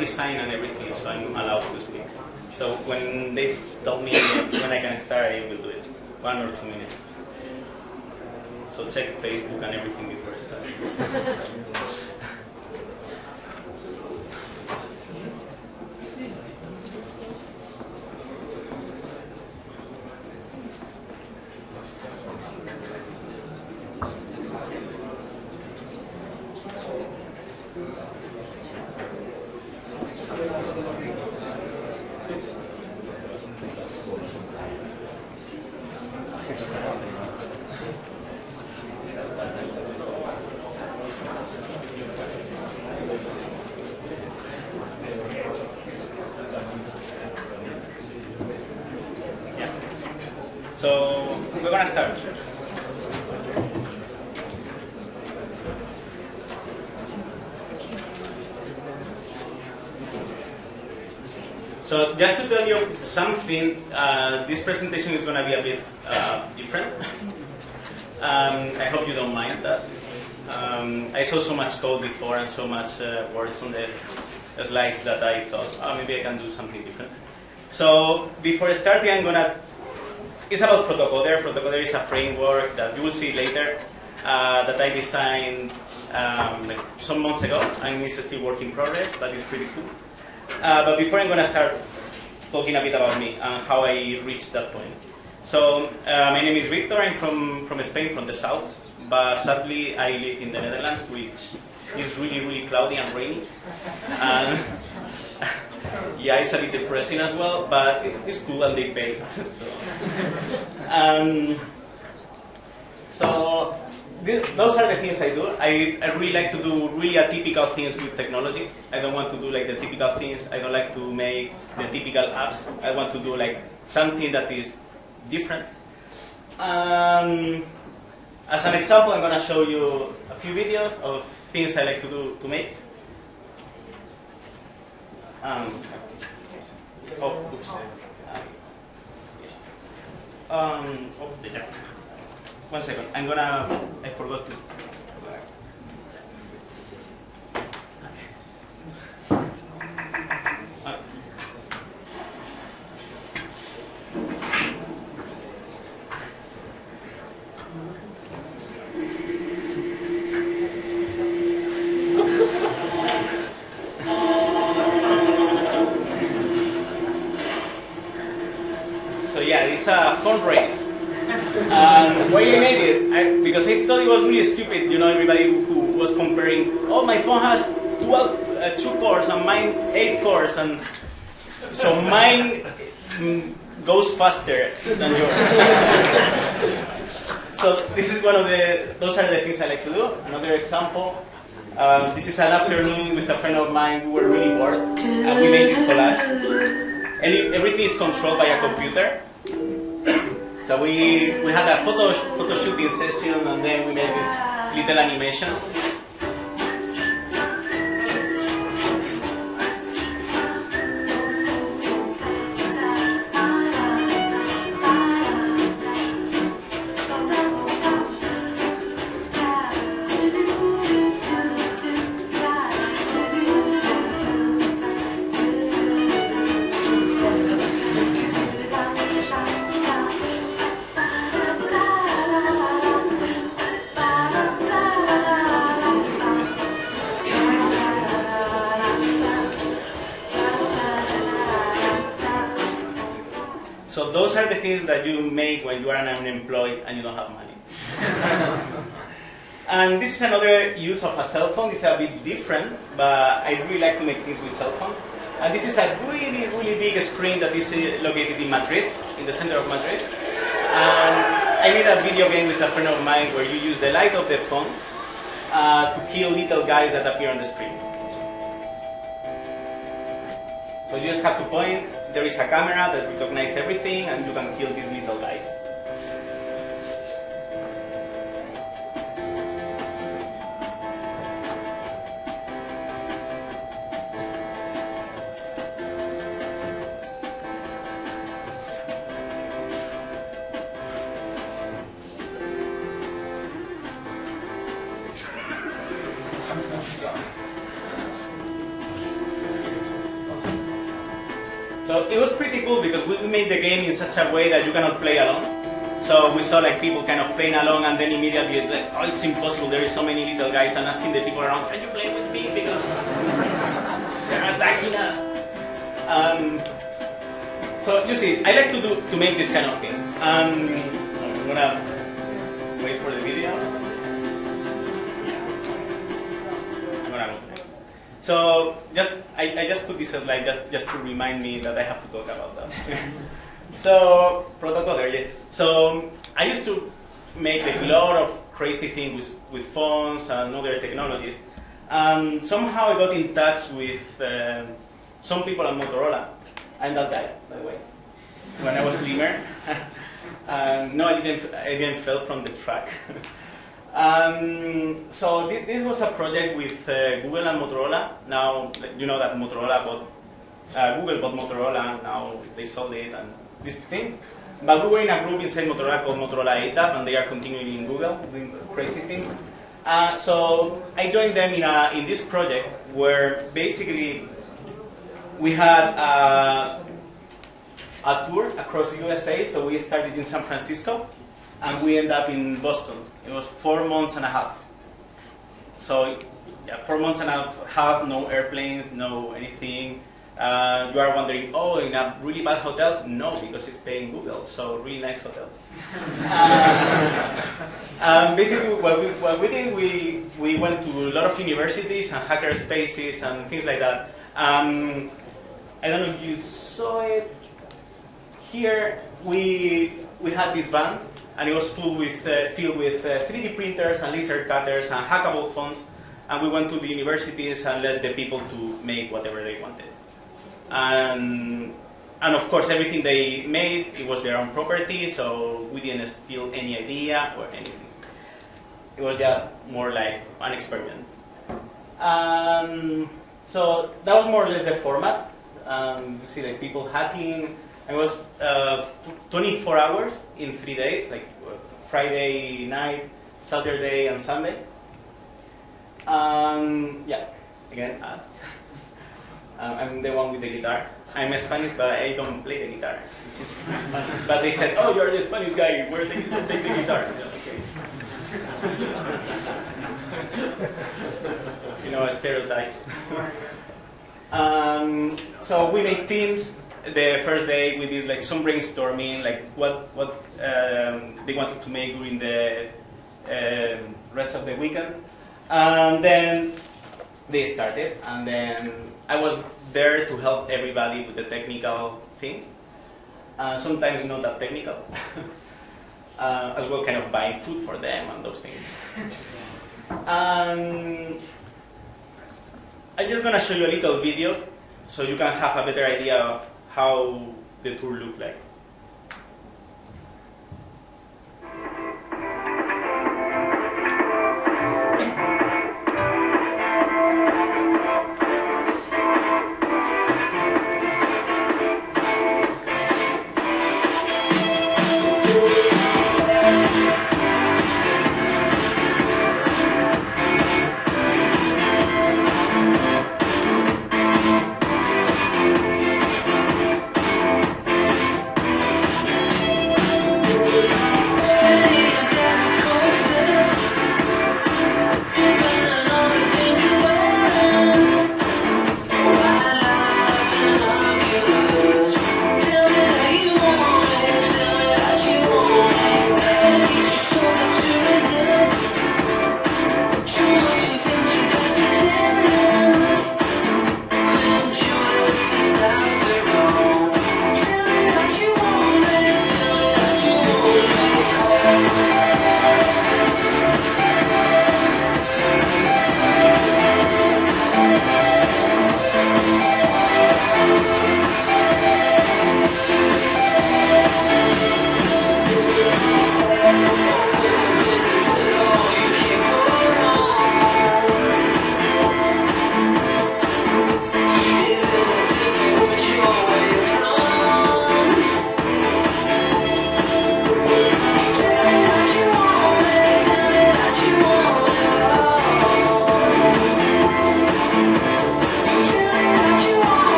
design and everything, so I'm allowed to speak. So when they tell me when I can start, I will do it. One or two minutes. So check Facebook and everything before I start. Yeah. So we're gonna start. So just to tell you something, uh, this presentation is gonna be a bit uh, different. um, I hope you don't mind that. Um, I saw so much code before and so much uh, words on the slides that I thought, oh, maybe I can do something different. So before starting, I'm gonna. It's about Protocoder. Protocoder is a framework that you will see later uh, that I designed um, like some months ago, and it's still work in progress, but it's pretty cool. Uh, but before I'm gonna start talking a bit about me and how I reached that point. So uh, my name is Victor. I'm from from Spain, from the south, but sadly I live in the Netherlands, which is really really cloudy and rainy. And yeah, it's a bit depressing as well, but it's cool and they pay. so, um, so th- those are the things I do. I, I really like to do really atypical things with technology. I don't want to do like the typical things. I don't like to make the typical apps. I want to do like something that is different. Um, as an example, I'm going to show you a few videos of things I like to do to make. Um, oh, oops. Um, oh, the jack. One second. I'm gonna. I forgot to. So yeah, it's a fundraise. And I made it? I, because I thought it was really stupid. You know, everybody who was comparing, oh, my phone has 12, uh, two cores and mine eight cores, and so mine mm, goes faster than yours. so this is one of the. Those are the things I like to do. Another example. Um, this is an afternoon with a friend of mine. We were really bored, and we made this collage. And everything is controlled by a computer. So we, we had a photo, photo shooting session and then we made this little animation. Different, but I really like to make things with cell phones. And this is a really, really big screen that is uh, located in Madrid, in the center of Madrid. And I made a video game with a friend of mine where you use the light of the phone uh, to kill little guys that appear on the screen. So you just have to point, there is a camera that recognizes everything, and you can kill these little such a way that you cannot play alone. So we saw like people kind of playing along and then immediately it's like, oh, it's impossible. There is so many little guys and asking the people around, can you play with me? Because they're attacking us. Um, so you see, I like to do to make this kind of thing. Um, I'm gonna wait for the video. So just I, I just put this as like just, just to remind me that I have to talk about that. so Protocoder, yes. So I used to make a lot of crazy things with, with phones and other technologies. And somehow I got in touch with uh, some people at Motorola. I'm that guy, by the way. When I was Lemur. um, no, I didn't, I didn't fell from the track. um, so th this was a project with uh, Google and Motorola. Now, you know that Motorola bought, uh, Google bought Motorola, and now they sold it and these things. But we were in a group inside Motorola called Motorola ATAP, and they are continuing in Google, doing crazy things. Uh, so I joined them in, a, in this project where basically we had uh, a tour across the USA. So we started in San Francisco and we ended up in Boston. It was four months and a half. So yeah, four months and a half, no airplanes, no anything. Uh, you are wondering, oh, in a really bad hotels? No, because it's paying Google, so really nice hotels. um, basically, what we, what we did, we, we went to a lot of universities and hacker spaces and things like that. Um, I don't know if you saw it. Here, we, we had this van, and it was full with, uh, filled with uh, 3D printers and laser cutters and hackable phones. And we went to the universities and let the people to make whatever they wanted. And, and of course, everything they made, it was their own property, so we didn't steal any idea or anything. It was just more like an experiment. Um, so that was more or less the format. Um, you see like people hacking. It was uh, 24 hours in three days, like Friday night, Saturday, and Sunday. Um, yeah, again, us. Um, I'm the one with the guitar. I'm Spanish, but I don't play the guitar. but they said, "Oh, you're the Spanish guy. Where take, take the guitar?" okay. you know, a stereotype. um, so we made teams. The first day we did like some brainstorming, like what what um, they wanted to make during the um, rest of the weekend, and then they started, and then I was there to help everybody with the technical things. Uh, sometimes not that technical. uh, as well, kind of buying food for them and those things. um, I'm just to show you a little video so you can have a better idea of how the tour looked like.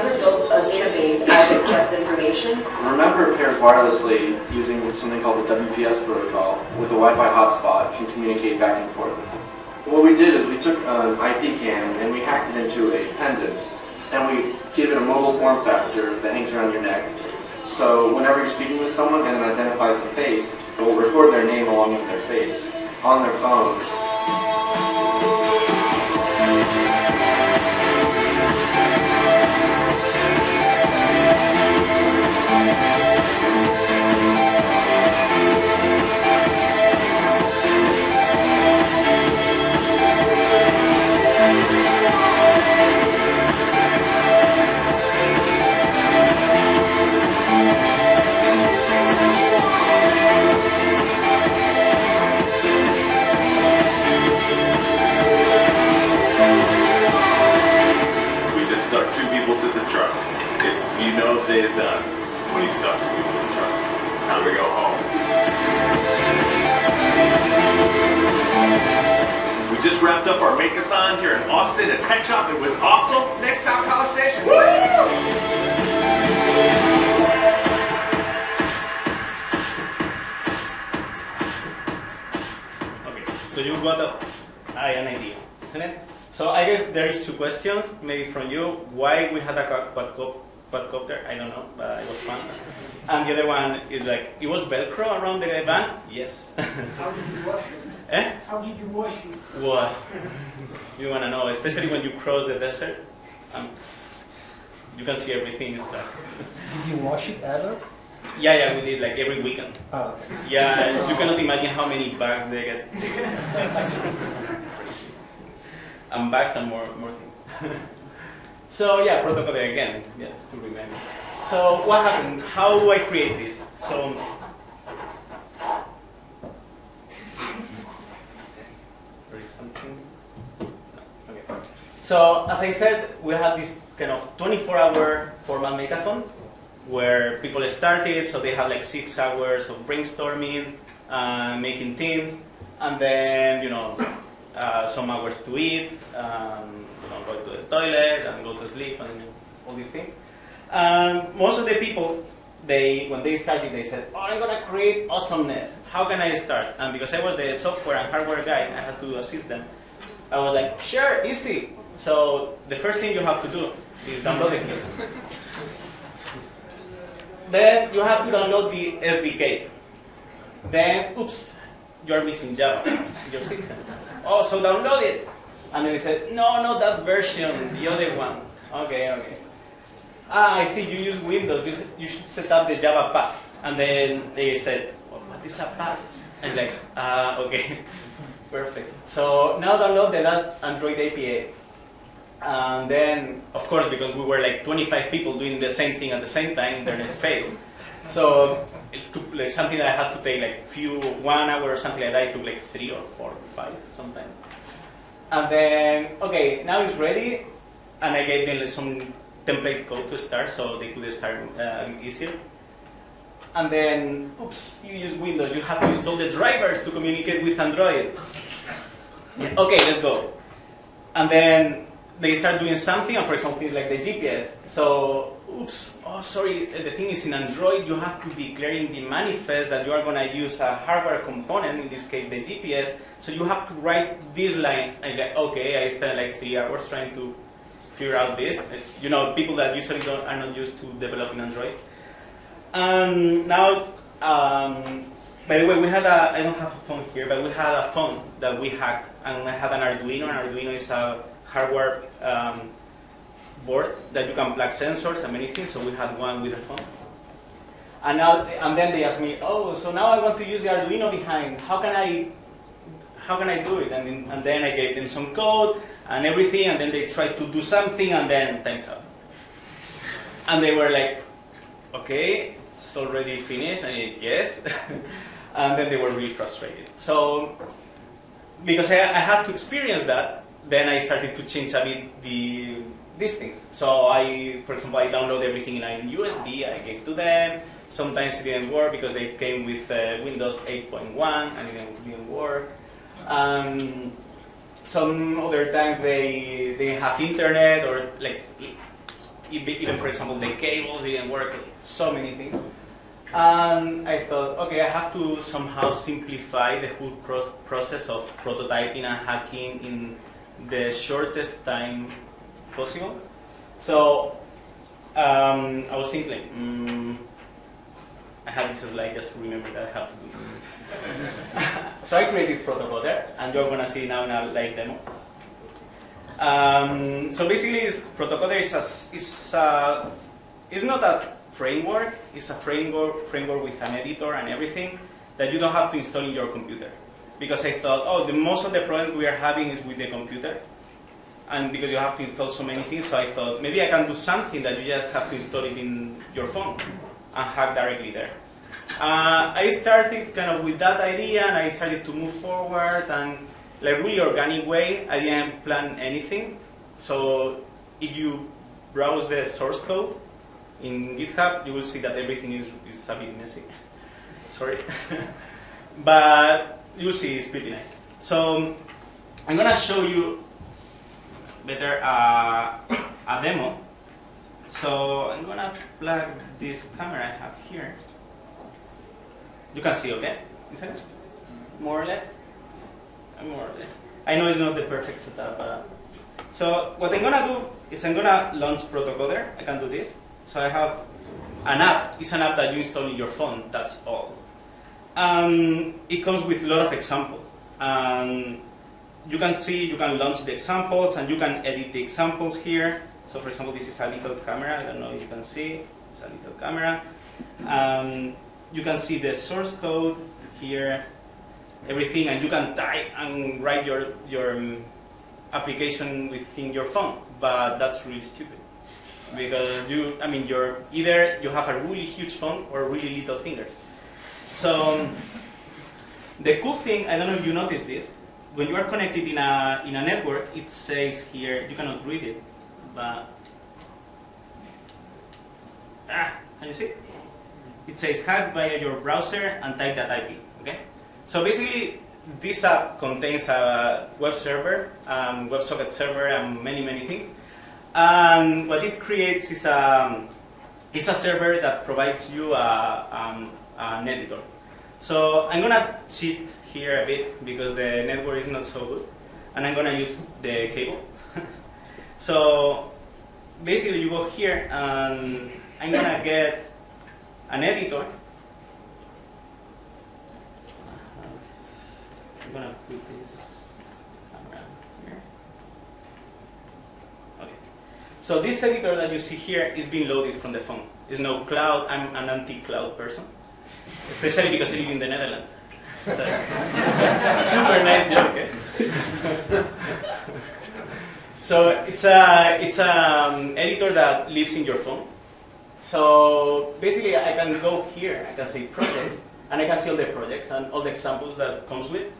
Builds a uh, database as it collects information. Remember pairs wirelessly using something called the WPS protocol with a Wi-Fi hotspot can communicate back and forth. What we did is we took an IP cam and we hacked it into a pendant and we give it a mobile form factor that hangs around your neck. So whenever you're speaking with someone and it identifies a face, it will record their name along with their face on their phone you know the day is done when you stop the truck. Time to go home. We just wrapped up our makeathon here in Austin at Tech Shop. It was awesome. Next stop, College Station. Woo! So you got a, an idea, isn't it? So I guess there is two questions, maybe from you. Why we had a quadcopter quadcopter, I don't know, but it was fun. And the other one is like, it was Velcro around the van? Yes. How did you wash it? Eh? How did you wash it? What? you want to know, especially when you cross the desert, um, you can see everything is stuff. Did you wash it ever? Yeah, yeah, we did like every weekend. Oh. Yeah, you cannot imagine how many bags they get. and bags and more, more things. So yeah, protocol again, yes, to remember. So what happened? How do I create this? So there is something. No. Okay. So as I said, we had this kind of 24-hour formal makeathon where people started, so they had like six hours of brainstorming, uh, making teams, and then you know uh, some hours to eat. Um, know, go to the toilet and go to sleep and all these things. And most of the people, they when they started, they said, "Oh, I'm gonna create awesomeness. How can I start?" And because I was the software and hardware guy, I had to assist them. I was like, "Sure, easy." So the first thing you have to do is download the case. then you have to download the SDK. Then, oops, you're missing Java, your system. Oh, so download it. And then they said, no, not that version, the other one. Okay, okay. Ah, I see you use Windows. You, you should set up the Java path. And then they said, well, what is a path? And like, ah, uh, okay, perfect. So now download the last Android API. And then, of course, because we were like 25 people doing the same thing at the same time, internet failed. So it took like something that I had to take like few one hour or something like that. It took like three or four, five sometimes. And then, okay, now it's ready. And I gave them some template code to start so they could start uh, easier. And then, oops, you use Windows. You have to install the drivers to communicate with Android. okay, let's go. And then they start doing something, and for example, it's like the GPS. So, oops, oh, sorry, the thing is in Android, you have to declare in the manifest that you are going to use a hardware component, in this case, the GPS. So you have to write this line. And like, okay, I spent like three hours trying to figure out this. You know, people that usually don't, are not used to developing Android. And now, um, by the way, we had a, I don't have a phone here, but we had a phone that we hacked, and I had an Arduino, and Arduino is a hardware um, that you can plug sensors and many things. So we had one with a phone. And now, and then they asked me, oh, so now I want to use the Arduino behind. How can I, how can I do it? And then, and then I gave them some code and everything, and then they tried to do something, and then time's up. And they were like, okay, it's already finished. And I yes. and then they were really frustrated. So, because I, I had to experience that, then I started to change a bit the these things. So I, for example, I download everything in a USB, I gave to them, Sometimes it didn't work because they came with uh, Windows 8.1 and it didn't, work. Um, some other times they they didn't have internet or like even even, for example the cables didn't work. So many things. And I thought, okay, I have to somehow simplify the whole pro- process of prototyping and hacking in the shortest time possible. So um, I was thinking, mm, I have this slide just to remember that I have to do. so I created Protocoder, and you're gonna see now in a live demo. Um, so basically, protocol is a, is a, it's not a framework. It's a framework framework with an editor and everything that you don't have to install in your computer. Because I thought, oh, the most of the problems we are having is with the computer, and because you have to install so many things, so I thought maybe I can do something that you just have to install it in your phone and hack directly there. Uh, I started kind of with that idea, and I started to move forward, and like really organic way. I didn't plan anything. So if you browse the source code in GitHub, you will see that everything is, is a bit messy. Sorry, but you'll see it's pretty nice. So I'm gonna show you better uh, a demo. So I'm gonna plug this camera I have here. You can see, okay? Is it more or less? Uh, More or less. I know it's not the perfect setup, but so what I'm gonna do is I'm gonna launch Protocoder. I can do this. So I have an app. It's an app that you install in your phone. That's all. Um, it comes with a lot of examples. Um, you can see, you can launch the examples, and you can edit the examples here. So for example, this is a little camera. I don't know if you can see. It's a little camera. Um, you can see the source code here, everything, and you can type and write your, your um, application within your phone. But that's really stupid. Because you, I mean, you're either you have a really huge phone or really little fingers. So um, the cool thing, I don't know if you noticed this, when you are connected in a, in a network, it says here, you cannot read it, but, ah, can you see? It says hack via your browser and type that IP, okay? So basically, this app contains a web server, um, WebSocket server, and many, many things. And what it creates is a, is a server that provides you a, um, an editor. So I'm gonna cheat here a bit because the network is not so good, and I'm gonna use the cable. so basically, you go here, and I'm gonna get an editor. I'm gonna put this camera here. Okay. So this editor that you see here is being loaded from the phone. It's no cloud. I'm an anti-cloud person, especially because I live in the Netherlands. So, super nice joke. Eh? so it's a it's an editor that lives in your phone. So basically, I can go here. I can say projects, and I can see all the projects and all the examples that comes with.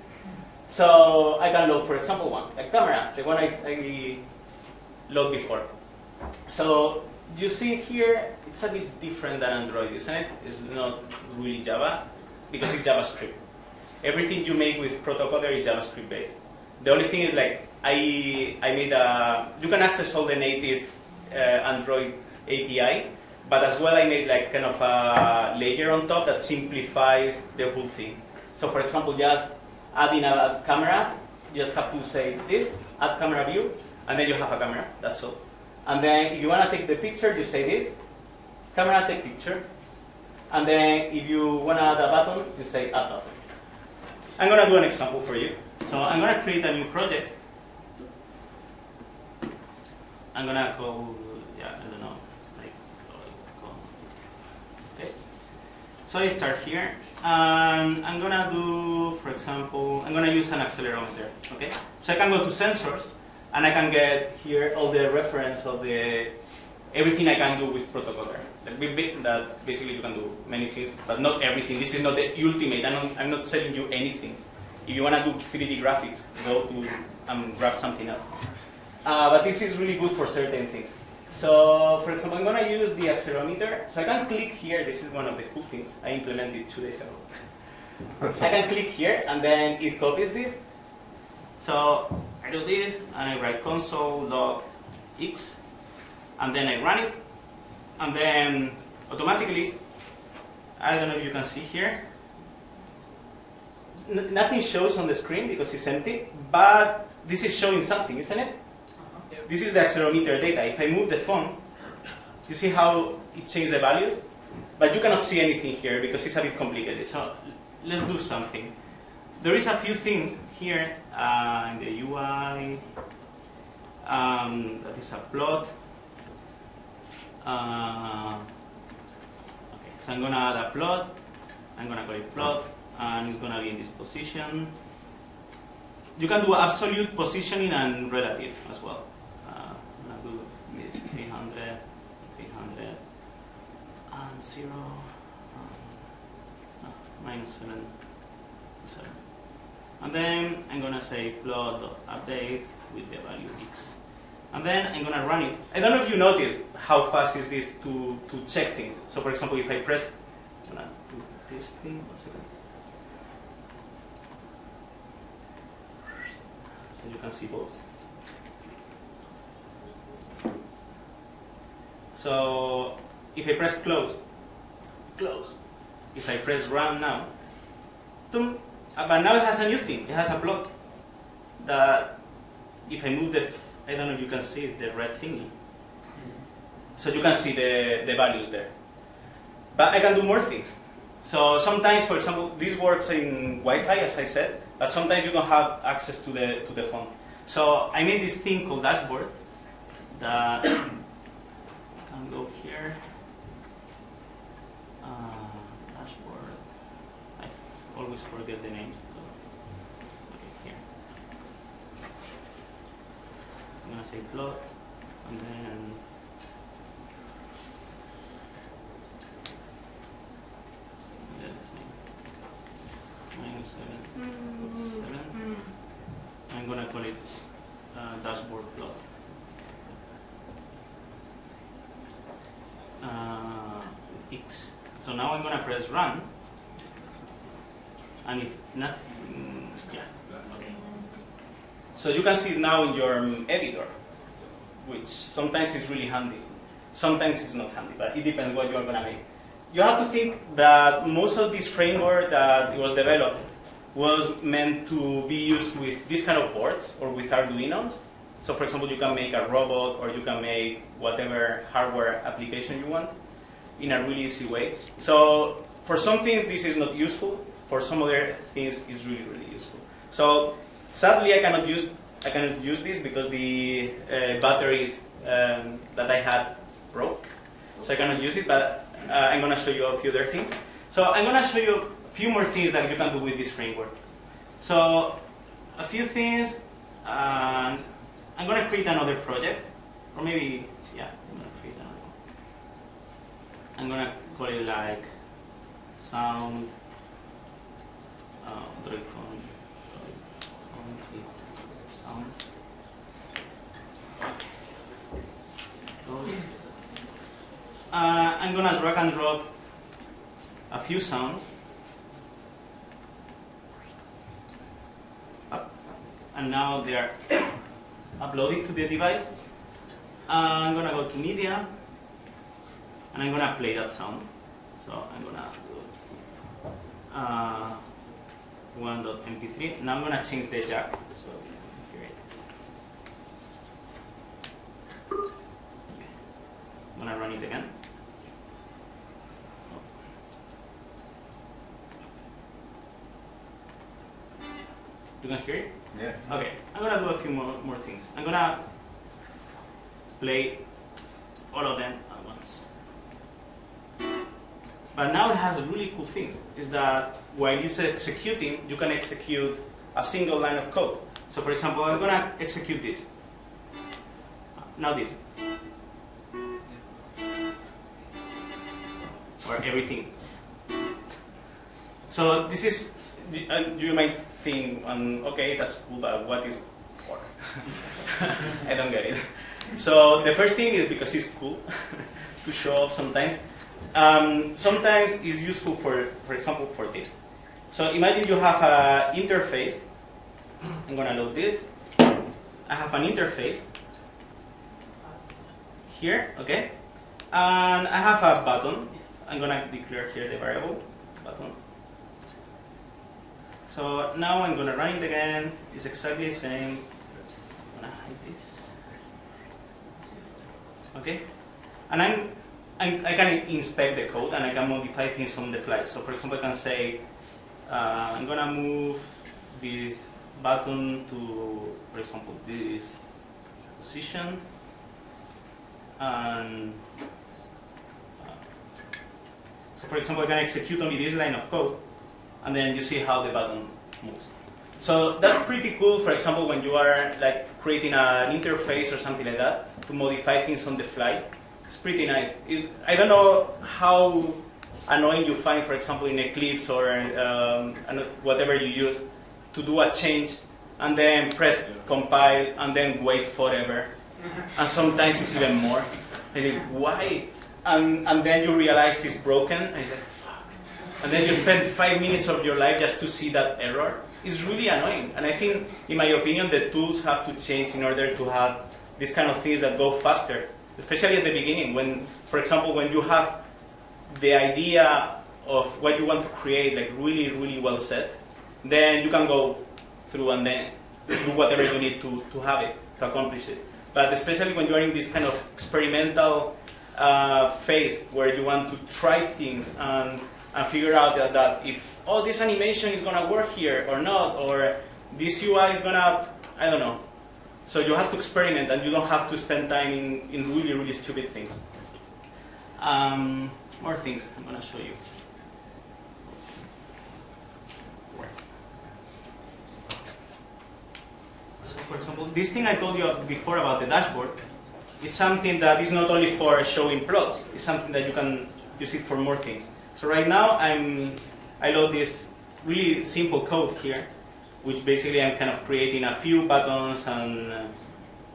So I can load, for example, one a camera, the one I, I load before. So you see here, it's a bit different than Android, isn't it? It's not really Java because it's JavaScript. Everything you make with Protocoder is JavaScript based. The only thing is like I I made a you can access all the native uh, Android API, but as well I made like kind of a layer on top that simplifies the whole thing. So for example, just adding a camera, you just have to say this, add camera view, and then you have a camera. That's all. And then if you want to take the picture, you say this, camera take picture. And then if you want to add a button, you say add button. I'm going to do an example for you. So I'm going to create a new project. I'm going to call, yeah, I don't know, like, okay. So I start here, and I'm going to do, for example, I'm going to use an accelerometer, okay? So I can go to sensors, and I can get here all the reference of the everything I can do with Protocoder. That that basically you can do many things, but not everything. This is not the ultimate. I'm not, I'm not selling you anything. If you want to do 3D graphics, go to and grab something else. Uh, but this is really good for certain things. So, for example, I'm going to use the accelerometer. So I can click here. This is one of the cool things. I implemented two days ago. I can click here, and then it copies this. So I do this, and I write console log x, and then I run it, and then automatically, I don't know if you can see here, N- nothing shows on the screen because it's empty, but this is showing something, isn't it? This is the accelerometer data. If I move the phone, you see how it changed the values? But you cannot see anything here because it's a bit complicated. So let's do something. There is a few things here uh, in the UI. Um, that is a plot. Uh, okay, so I'm gonna add a plot. I'm gonna call it plot, and it's gonna be in this position. You can do absolute positioning and relative as well. Uh, I'm gonna do this 300, 300, and zero, um, no, minus seven to seven. And then I'm gonna say plot.update with the value x. And then I'm gonna run it. I don't know if you notice how fast is this to, to check things. So for example, if I press, I'm gonna do this thing, one second. So you can see both. So if I press close, close. If I press run now, but now it has a new thing. It has a plot that if I move the, I don't know if you can see the red thingy. So you can see the, the values there. But I can do more things. So sometimes, for example, this works in Wi-Fi, as I said, but sometimes you don't have access to the to the phone. So I made this thing called dashboard that can go here. Uh, dashboard. I always forget the names. so- Okay, here. I'm gonna say plot, and then and then this Minus seven. Oops, seven. I'm gonna call it uh, dashboard plot. Uh, X. So now I'm gonna press run, and if nothing. So you can see it now in your um, editor, which sometimes is really handy, sometimes it's not handy, but it depends what you are gonna make. You have to think that most of this framework that was developed was meant to be used with this kind of boards or with Arduinos. So for example, you can make a robot or you can make whatever hardware application you want in a really easy way. So for some things this is not useful, for some other things it's really, really useful. So sadly I cannot use, I cannot use this because the uh, batteries um, that I had broke. So I cannot use it, but uh, I'm going to show you a few other things. So I'm going to show you a few more things that you can do with this framework. So a few things, uh, I'm going to create another project, or maybe, yeah, I'm going to create another one. I'm going to call it like sound, uh, Droidcon, Droidcon it, sound. Uh, I'm gonna drag and drop a few sounds up, and now they are uploaded to the device. Uh, I'm gonna go to media, and I'm gonna play that sound. So I'm gonna do uh, 1.mp3. Now I'm gonna change the jack it. I'm run it again. You can hear it? Yeah. Okay, I'm gonna do a few more, more things. I'm gonna play all of them at once. But now it has really cool things. Is that while it's executing, you can execute a single line of code. So for example, I'm gonna execute this. Now this. Or everything. So this is, you might think, um, okay, that's cool, but what is for? I don't get it. So the first thing is because it's cool to show off sometimes. Um, sometimes it's useful for, for example, for this. So imagine you have an interface. I'm gonna load this. I have an interface here, okay? And I have a button. I'm gonna declare here the variable button. So now I'm gonna run it again. It's exactly the same. I'm gonna hide this. Okay? And I'm, I'm, I can inspect the code and I can modify things on the fly. So for example, I can say, uh, I'm gonna move this button to, for example, this position. And so for example, I can execute only this line of code and then you see how the button moves. So that's pretty cool, for example, when you are like creating an interface or something like that to modify things on the fly. It's pretty nice. It's, I don't know how annoying you find, for example, in Eclipse or um, whatever you use to do a change and then press compile and then wait forever. And sometimes it's even more. Think, why? And, and then you realize it's broken and it's like, fuck. and then you spend five minutes of your life just to see that error, it's really annoying. And I think, in my opinion, the tools have to change in order to have these kind of things that go faster, especially at the beginning. When, for example, when you have the idea of what you want to create, like really, really well set, then you can go through and then do whatever you need to, to have it, to accomplish it. But especially when you are in this kind of experimental uh, phase where you want to try things and and figure out that, that if, oh, this animation is going to work here or not, or this UI is going to, I don't know. So you have to experiment and you don't have to spend time in, in really, really stupid things. Um, more things I'm going to show you. So for example, this thing I told you before about the dashboard, it's something that is not only for showing plots, it's something that you can use it for more things. So right now I'm, I load this really simple code here, which basically I'm kind of creating a few buttons and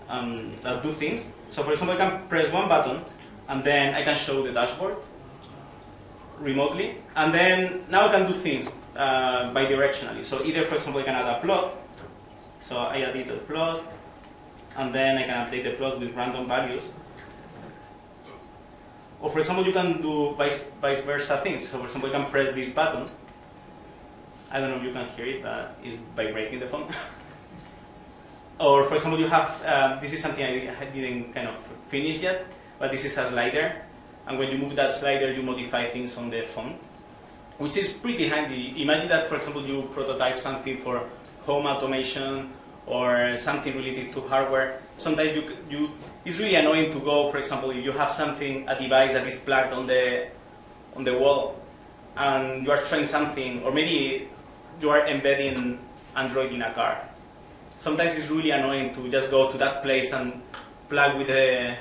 um, that do things. So for example, I can press one button and then I can show the dashboard remotely. And then now I can do things uh, bidirectionally. So either, for example, I can add a plot. So I added a plot, and then I can update the plot with random values. Or for example, you can do vice, vice versa things. So for example, you can press this button. I don't know if you can hear it, but it's vibrating the phone. or for example, you have, uh, this is something I didn't kind of finish yet, but this is a slider. And when you move that slider, you modify things on the phone, which is pretty handy. Imagine that, for example, you prototype something for home automation or something related to hardware. Sometimes you, you it's really annoying to go, for example, if you have something, a device that is plugged on the, on the wall, and you are trying something, or maybe you are embedding Android in a car. Sometimes it's really annoying to just go to that place and plug with the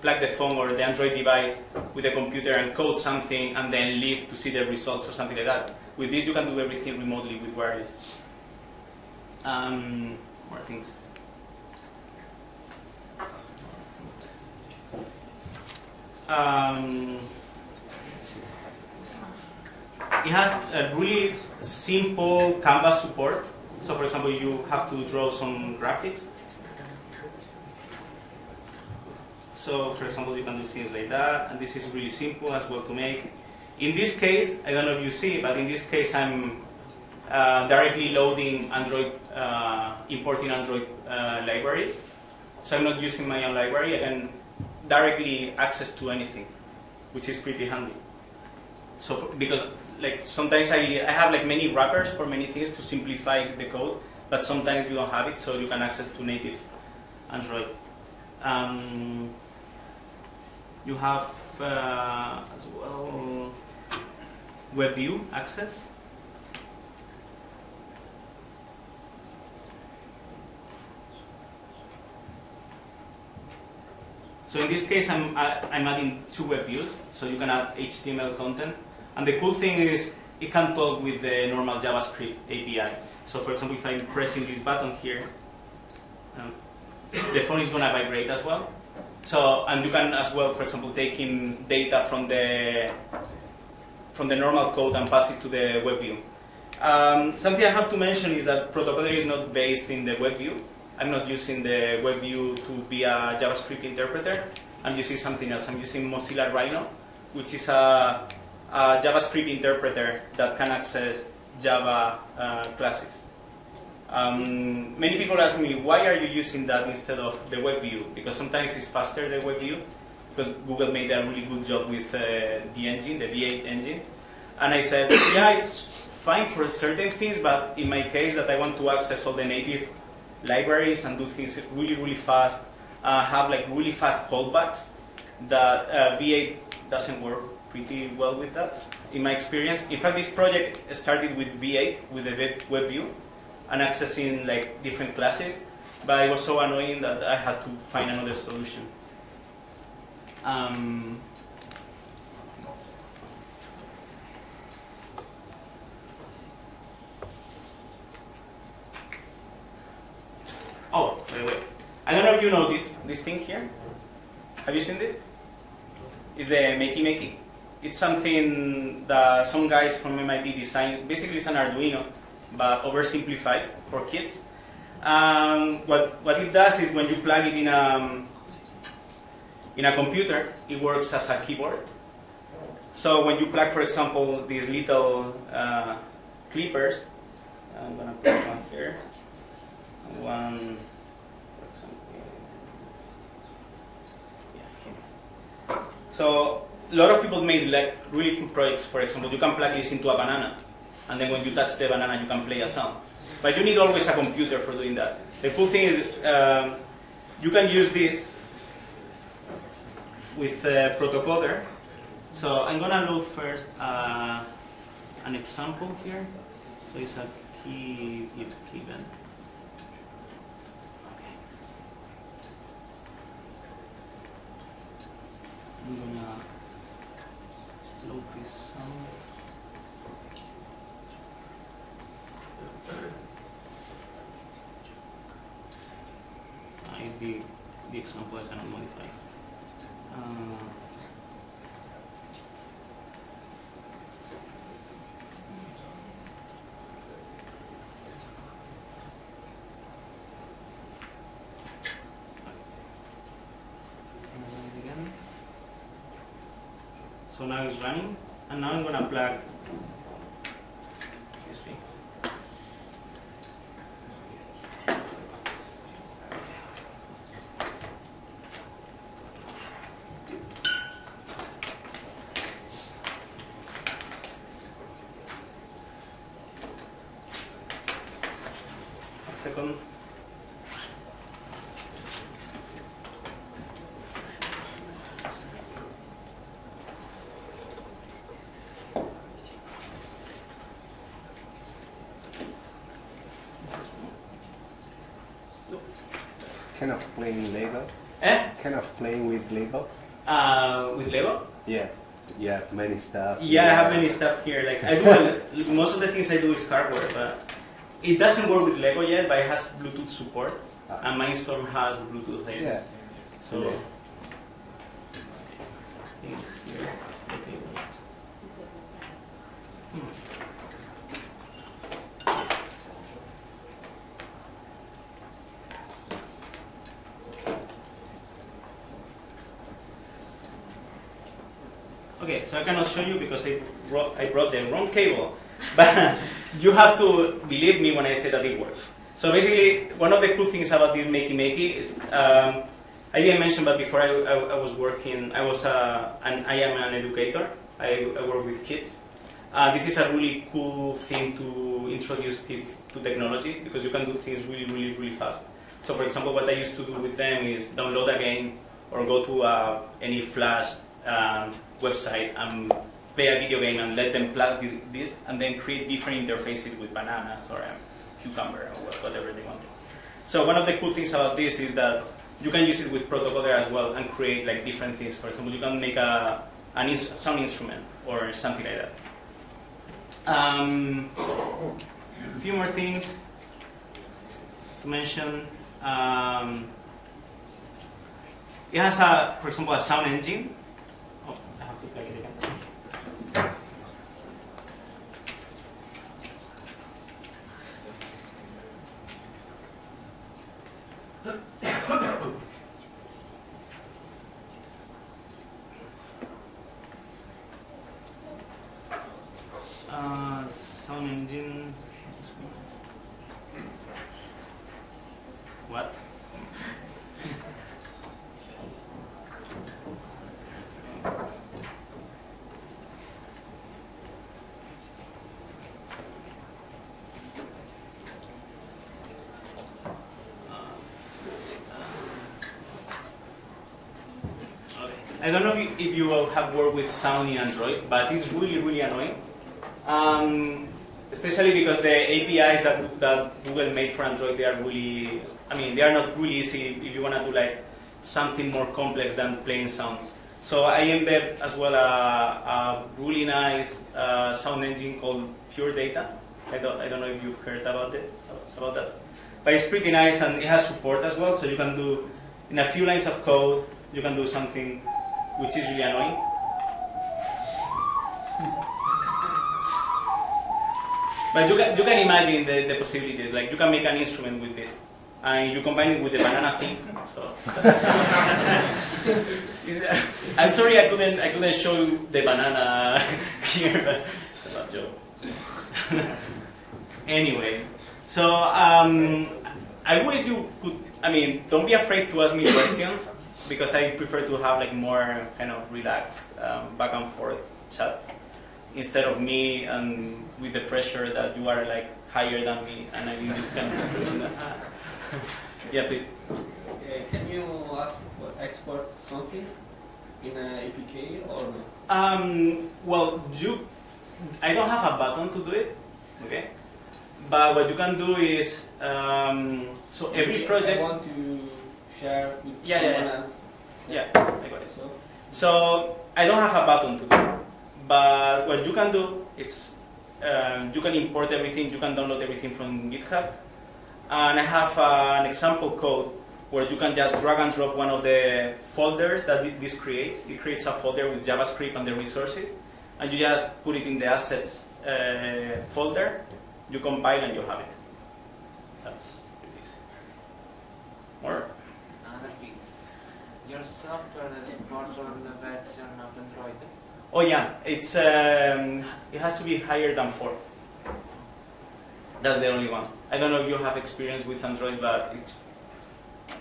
plug the phone or the Android device with the computer and code something and then leave to see the results or something like that. With this, you can do everything remotely with wireless. Um, more things. Um, it has a really simple canvas support. So for example, you have to draw some graphics. So for example, you can do things like that, and this is really simple as well to make. In this case, I don't know if you see, but in this case, I'm uh, directly loading Android, uh, importing Android uh, libraries. So I'm not using my own library. I can directly access to anything, which is pretty handy. So for, because like sometimes I, I have like many wrappers for many things to simplify the code, but sometimes you don't have it, so you can access to native Android. Um, you have uh, as well WebView access. So in this case, I'm, I'm adding two web views, so you can add HTML content. And the cool thing is it can talk with the normal JavaScript API. So for example, if I'm pressing this button here, um, the phone is going to vibrate as well. So, and you can as well, for example, take in data from the from the normal code and pass it to the web view. Um, something I have to mention is that Protocoder is not based in the web view. I'm not using the WebView to be a JavaScript interpreter. I'm using something else. I'm using Mozilla Rhino, which is a, a JavaScript interpreter that can access Java uh, classes. Um, many people ask me, why are you using that instead of the WebView? Because sometimes it's faster the WebView, because Google made a really good job with uh, the engine, the V8 engine. And I said, yeah, it's fine for certain things, but in my case that I want to access all the native libraries and do things really, really fast, uh, have like really fast callbacks, that uh, V8 doesn't work pretty well with that, in my experience. In fact, this project started with V8, with the web, view, and accessing like different classes, but it was so annoying that I had to find another solution. Um, oh, by the way, I don't know if you know this this thing here. Have you seen this? It's the Makey Makey. It's something that some guys from MIT designed. Basically, it's an Arduino, but oversimplified for kids. Um, what, what it does is when you plug it in a, in a computer, it works as a keyboard. So when you plug, for example, these little uh, clippers, I'm to put one here, one, for example, yeah. So a lot of people made like really cool projects. For example, you can plug this into a banana, and then when you touch the banana, you can play a sound. But you need always a computer for doing that. The cool thing is um, you can use this with uh, Protocoder. So I'm gonna load first uh, an example here. So it's a key if given. Okay. I'm gonna load this sound. Is the the example I cannot modify. Uh, can I run it again? So now it's running, and now I'm gonna plug this thing. A second. Kind of playing Lego. Eh? Kind of playing with Lego. Uh, with Lego? Yeah. You have many stuff. Yeah, I have many stuff here. Like I do most of the things I do is hardware, but it doesn't work with Lego yet. But it has Bluetooth support, and Mindstorm has Bluetooth. Yeah. So Yeah. things here. Okay. Hmm. Okay, so I cannot show you because I brought, I brought the wrong cable. But you have to believe me when I say that it works. So basically, one of the cool things about this Makey Makey is, um, I didn't mention, but before I, I, I was working, I was uh, an, I am an educator. I, I work with kids. Uh, this is a really cool thing to introduce kids to technology because you can do things really, really, really fast. So for example, what I used to do with them is download a game or go to uh, any Flash um, website and play a video game and let them plug this and then create different interfaces with bananas or a cucumber or whatever they want. So one of the cool things about this is that you can use it with Protocoder as well and create like different things. For example, you can make a an ins- sound instrument or something like that. Um, a few more things to mention. Um, it has a, for example, a sound engine. Oh, I have to plug it again. Uh, sound engine. What? Okay. I don't know if worked with sound in Android, but it's really, really annoying. Um, especially because the APIs that, that Google made for Android, they are really, I mean, they are not really easy if you want to do like something more complex than plain sounds. So I embed as well a, a really nice uh, sound engine called Pure Data. I don't, I don't know if you've heard about it, about that. But it's pretty nice and it has support as well, so you can do, in a few lines of code, you can do something which is really annoying. But you can, you can imagine the, the possibilities. Like you can make an instrument with this, and you combine it with the banana thing. So I'm sorry I couldn't I couldn't show you the banana here, it's a bad joke. anyway, so um, I wish you could. I mean, don't be afraid to ask me questions because I prefer to have like more kind of relaxed um, back and forth chat instead of me and with the pressure that you are like higher than me and I'm in this kind of situation. yeah, please. Uh, can you ask for export something in an APK or no? Um, well, you, I don't have a button to do it, okay? But what you can do is, um, so every project. I want to share with Yeah, yeah, someone yeah. else. Yeah, I got it. So So I don't have a button to do, but what you can do is um, you can import everything, you can download everything from GitHub, and I have uh, an example code where you can just drag and drop one of the folders that this creates. It creates a folder with JavaScript and the resources, and you just put it in the assets uh, folder. You compile and you have it. That's pretty easy. More? Another thing. Your software supports all the version of Android. Oh yeah, it's um, it has to be higher than four. That's the only one. I don't know if you have experience with Android, but it's,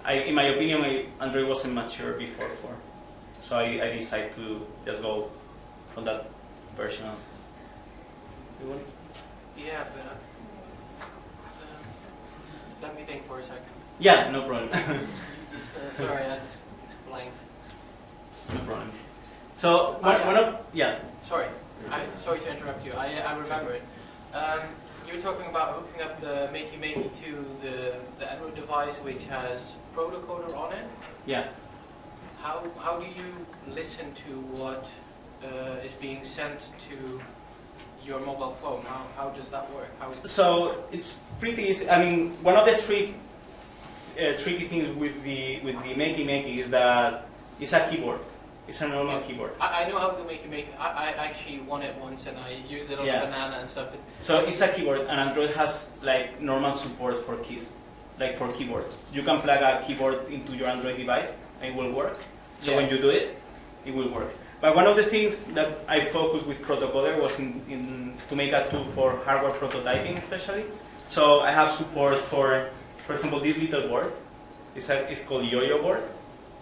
I, in my opinion, my Android wasn't mature before four, so I, I decided to just go for that version. You want? Yeah, but uh, um, let me think for a second. Yeah, no problem. Uh, sorry, I just blanked. no problem. So one, yeah. one of yeah. Sorry, I, sorry to interrupt you. I, I remember it. Um, you were talking about hooking up the Makey Makey to the, the Android device which has Protocoder on it. Yeah. How, how do you listen to what uh, is being sent to your mobile phone? How, how does that work? How, So it's pretty easy. I mean, one of the trick, uh, tricky things with the with the Makey Makey is that it's a keyboard. It's a normal Yeah. keyboard. I, I know how to make it make. I, I actually won it once and I used it on Yeah. a banana and stuff. So it's a keyboard, and Android has like normal support for keys, like for keyboards. You can plug a keyboard into your Android device, and it will work. So Yeah. when you do it, it will work. But one of the things that I focused with Protocoder was in, in to make a tool for hardware prototyping, especially. So I have support for, for example, this little board. It's, a, it's called IOIO board.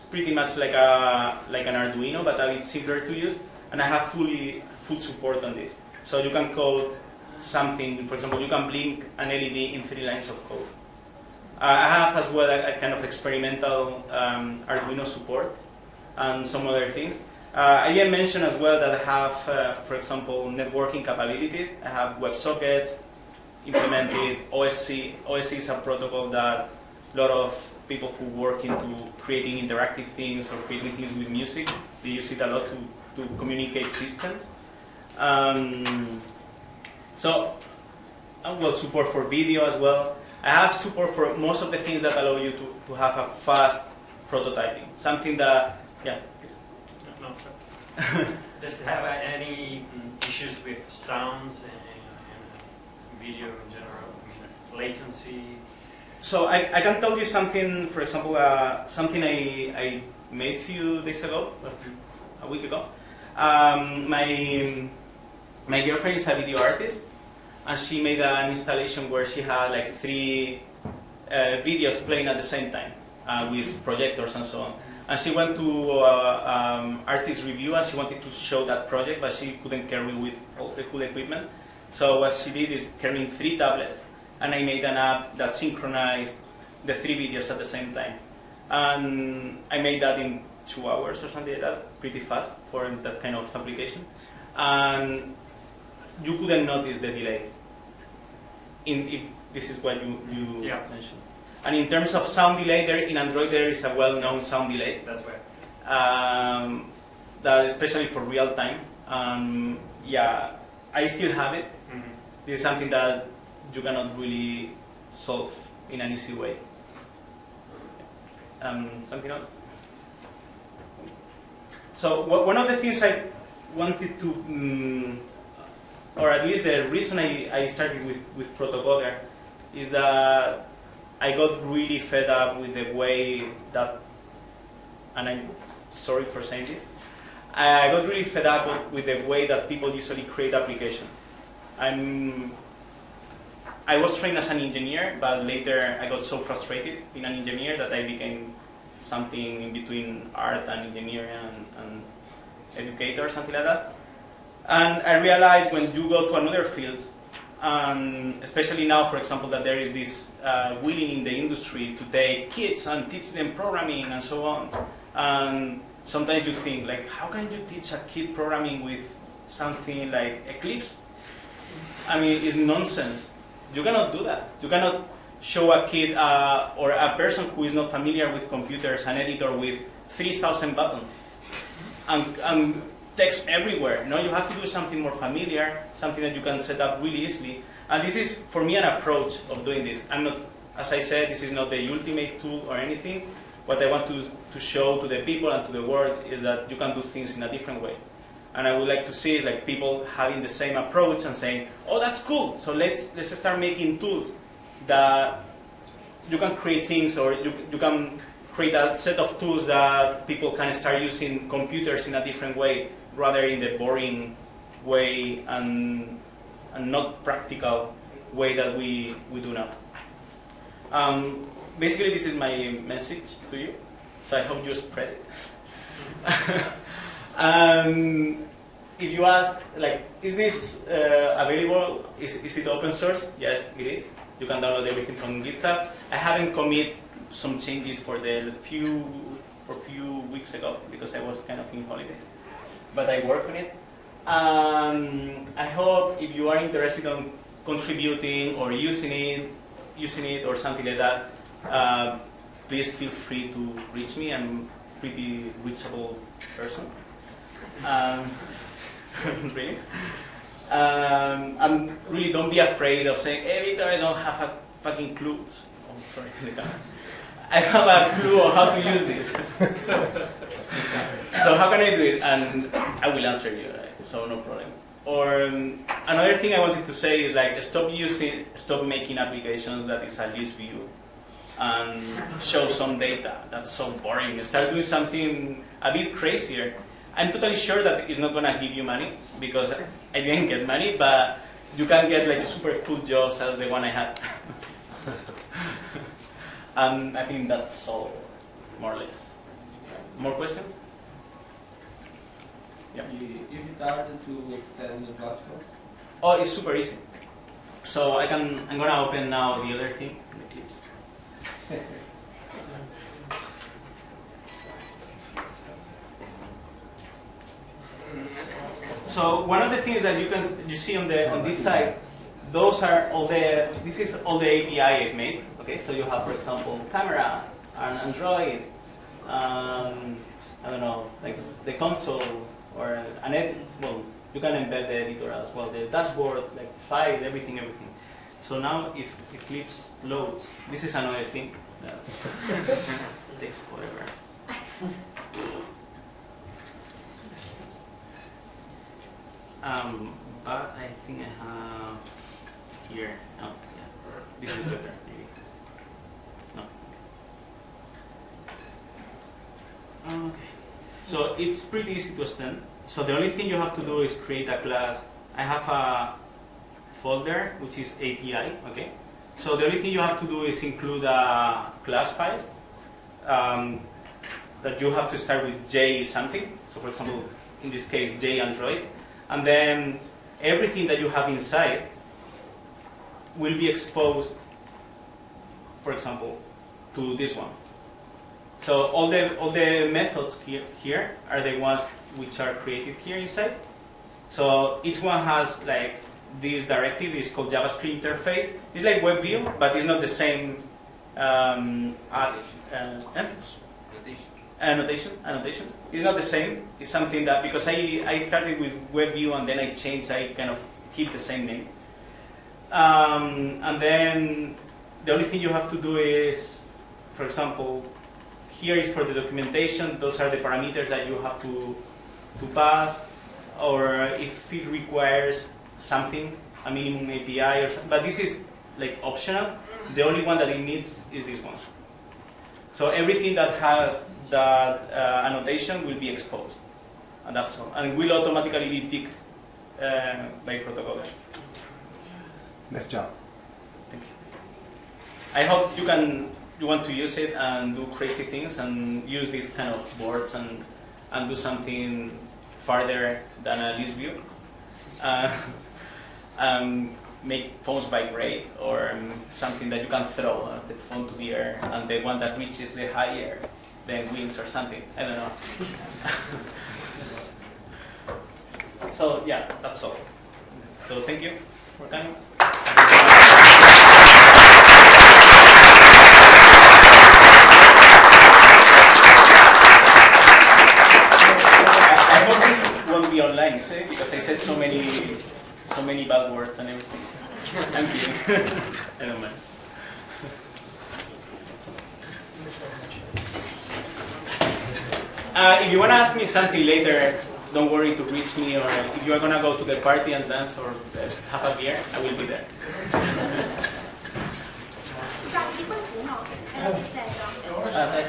It's pretty much like a like an Arduino, but a bit simpler to use. And I have fully full support on this. So you can code something. For example, you can blink an LED in three lines of code. Uh, I have as well a, a kind of experimental um, Arduino support and some other things. Uh, I didn't mention as well that I have, uh, for example, networking capabilities. I have WebSockets implemented. OSC. OSC is a protocol that a lot of people who work into creating interactive things or creating things with music, they use it a lot to, to communicate systems. Um, so, uh, well, support for video as well. I have support for most of the things that allow you to, to have a fast, prototyping. Something that, yeah. No. Does it have any issues with sounds and, and video in general? I mean, latency? So I, I can tell you something, for example, uh, something I, I made a few days ago, a, week ago. Um, my, my girlfriend is a video artist, and she made an installation where she had like three uh, videos playing at the same time uh, with projectors and so on. And she went to uh, um, artist review and she wanted to show that project, but she couldn't carry with all the cool equipment. So what she did is carrying three tablets, and I made an app that synchronized the three videos at the same time. And I made that in two hours or something like that, pretty fast for that kind of application. And you couldn't notice the delay. In, if this is what you, you Yeah. mentioned. And in terms of sound delay, there in Android there is a well-known sound delay, That's why. um, that especially for real time. Um, yeah, I still have it. Mhm. This is something that you cannot really solve in an easy way. Um, something else? So one of the things I wanted to, mm, or at least the reason I, I started with, with Protocoder is that I got really fed up with the way that, and I'm sorry for saying this, I got really fed up with the way that people usually create applications. I'm, I was trained as an engineer, but later I got so frustrated being an engineer that I became something in between art and engineering and, and educator, something like that. And I realized when you go to another field, and especially now, for example, that there is this uh, willing in the industry to take kids and teach them programming and so on. And sometimes you think, like, how can you teach a kid programming with something like Eclipse? I mean, it's nonsense. You cannot do that. You cannot show a kid uh, or a person who is not familiar with computers an editor with 3,000 buttons and, and text everywhere. No, you have to do something more familiar, something that you can set up really easily. And this is, for me, an approach of doing this. I'm not, as I said, this is not the ultimate tool or anything. What I want to, to show to the people and to the world is that you can do things in a different way. And I would like to see like people having the same approach and saying, "Oh, that's cool. So let's let's start making tools that you can create things, or you you can create a set of tools that people can start using computers in a different way, rather in the boring way and and not practical way that we we do now." Um, basically, this is my message to you. So I hope you spread it. Um, if you ask, like, is this uh, available? Is, is it open source? Yes, it is. You can download everything from GitHub. I haven't commit some changes for the few for few weeks ago because I was kind of in holidays, but I work on it. Um, I hope if you are interested in contributing or using it, using it or something like that, uh, please feel free to reach me. I'm pretty reachable person. Um, really. Um, and really don't be afraid of saying, hey Victor, I don't have a fucking clue. Oh, sorry, I have a clue on how to use this. so how can I do it? And I will answer you, right? so no problem. Or um, another thing I wanted to say is like stop using, stop making applications that is a list view and show some data. That's so boring. Start doing something a bit crazier. I'm totally sure that it's not gonna give you money because I didn't get money, but you can get like super cool jobs as the one I had. um, I think that's all, more or less. More questions? Yeah. Is it hard to extend the platform? Oh, it's super easy. So I can, I'm gonna open now the other thing, the Eclipse. So one of the things that you can you see on the on this side, those are all the this is all the API I've made. Okay, so you have for example camera and Android, um, I don't know like the console or an ed, well you can embed the editor as well, the dashboard, like file, everything, everything. So now if Eclipse loads, this is another thing. that takes forever. Um, but I think I have here. Oh, yeah. This is better, maybe. No. Okay. So it's pretty easy to extend. So the only thing you have to do is create a class. I have a folder which is API. Okay. So the only thing you have to do is include a class file um, that you have to start with J something. So for example, in this case, J Android, and then everything that you have inside will be exposed, for example, to this one. So all the all the methods here, here are the ones which are created here inside. So each one has like this directive it's called JavaScript interface. It's like WebView, but it's not the same um, uh, eh? Annotation. Annotation. It's not the same. It's something that because I I started with WebView and then I changed. I kind of keep the same name. Um, and then the only thing you have to do is, for example, here is for the documentation. Those are the parameters that you have to to pass, or if it requires something, a minimum API or something. But this is like optional. The only one that it needs is this one. So everything that has that uh, annotation will be exposed, and that's all. And will automatically be picked uh, by Protocoder. Nice job. Thank you. I hope you can you want to use it and do crazy things and use these kind of boards and and do something farther than a list view. Uh, um, make phones vibrate or um, something that you can throw uh, the phone to the air and the one that reaches the higher then wins or something. I don't know. so yeah, that's all. So thank you for coming. I, hope this won't be online? Because I said so many, so many bad words and everything. Thank you. I don't mind. Uh, if you want to ask me something later, don't worry to reach me or if you are going to go to the party and dance or uh, have a beer, I will be there. uh,